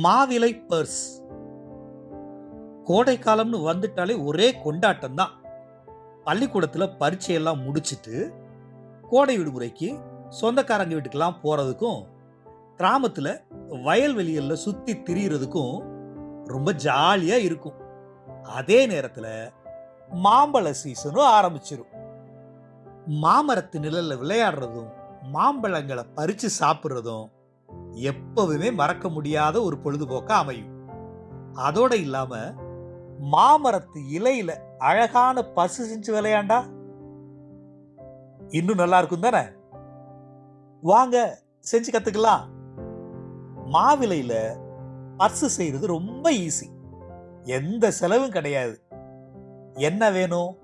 மாவிலை பர்ஸ். கோடை காலம்னு வந்துட்டாலே ஒரே கொண்டாட்டம் தான் பள்ளிக்கூடத்தில் பரீட்சையெல்லாம் முடிச்சுட்டு கோடை விடுமுறைக்கு சொந்தக்காரங்க வீட்டுக்கெல்லாம் போகிறதுக்கும் கிராமத்தில் வயல்வெளிகளில் சுற்றி திரியிறதுக்கும் ரொம்ப ஜாலியாக இருக்கும். அதே நேரத்தில் மாம்பழ சீசனும் ஆரம்பிச்சிடும் மாமரத்து நிழலில் விளையாடுறதும் மாம்பழங்களை பறித்து சாப்பிட்றதும் எப்பவுமே மறக்க முடியாத ஒரு பொழுதுபோக்கா அமையும். அதோட இல்லாம மாமரத்து இலையில அழகான பசு செஞ்சு விளையாண்டா? இன்னும் நல்லா இருக்கும் தானே? வாங்க செஞ்சு கத்துக்கலாம். மாவிலையில பர்சு செய்யறது ரொம்ப ஈஸி. எந்த செலவும் கிடையாது. என்ன வேணும்?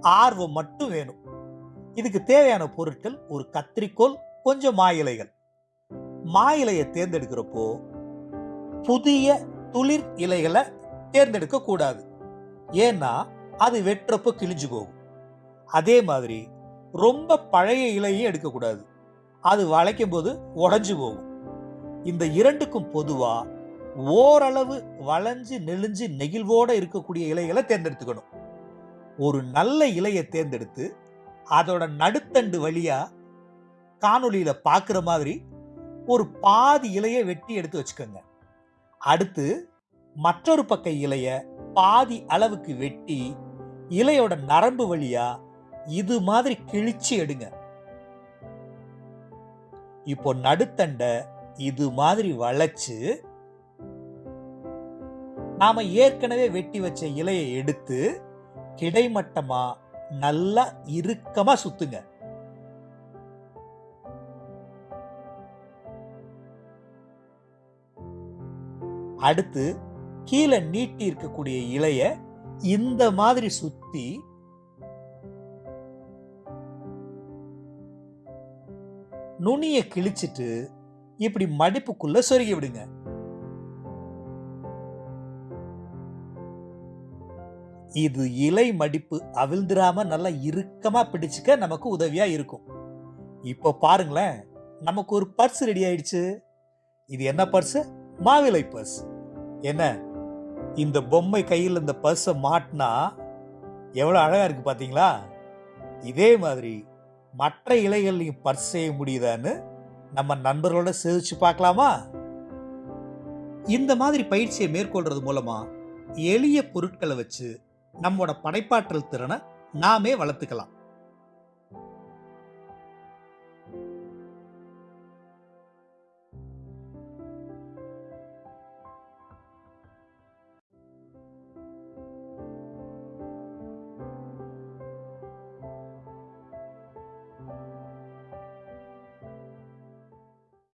ஆர்வம் மட்டும் வேணும். இதுக்கு தேவையான பொருட்கள் ஒரு கத்திரிக்கோல் கொஞ்சம் மா இலைகள் மா இலையை தேர்ந்தெடுக்கிறப்போ புதிய துளிர் இலைகளை தேர்ந்தெடுக்க கூடாது. ஏன்னா அது வெட்டுறப்போ கிழிஞ்சு போகும். அதே மாதிரி ரொம்ப பழைய இலையும் எடுக்கக்கூடாது அது வளைக்கும் போது உடஞ்சு போகும். இந்த இரண்டுக்கும் பொதுவா ஓரளவு வளைஞ்சு நெளிஞ்சு நெகிழ்வோட இருக்கக்கூடிய இலைகளை தேர்ந்தெடுத்துக்கணும். ஒரு நல்ல இலையை தேர்ந்தெடுத்து அதோட நடுத்தண்டு வழியா காணொளியில் பார்க்குற மாதிரி ஒரு பாதி இலையை வெட்டி எடுத்து வச்சுக்கோங்க. அடுத்து மற்றொரு பக்க இலைய பாதி அளவுக்கு வெட்டி இலையோட நரம்பு வழியா இது மாதிரி கிழிச்சு எடுங்க. இப்போ நடுத்தண்டை இது மாதிரி வளைச்சு நாம ஏற்கனவே வெட்டி வச்ச இலையை எடுத்து கிடைமட்டமா நல்லா இறுக்கமா சுத்துங்க. அடுத்து கீழே நீட்டி இருக்கக்கூடிய இலைய இந்த மாதிரி சுத்தி நுனிய கிழிச்சிட்டு இப்படி மடிப்புக்குள்ள சொருகி விடுங்க. இது இலை மடிப்பு அவிழ்ந்துராம நல்லா இறுக்கமா பிடிச்சுக்க நமக்கு உதவியா இருக்கும். இப்போ பாருங்களேன் நமக்கு ஒரு பர்ஸ் ரெடி ஆயிடுச்சு. இது என்ன பர்ஸ்? மாவிலை பர்ஸ். என்ன? இந்த பொம்மை கையில் இந்த பர்ஸை மாட்டினா எவ்வளோ அழகாக இருக்குது பார்த்தீங்களா இதே மாதிரி மற்ற இலைகள்லையும் பர்ஸ் செய்ய முடியுதான்னு நம்ம நண்பர்களோட சிரிச்சு பார்க்கலாமா? இந்த மாதிரி பயிற்சியை மேற்கொள்றது மூலமாக எளிய பொருட்களை வச்சு நம்மளோட படைப்பாற்றல் திறனை நாமே வளர்த்துக்கலாம்.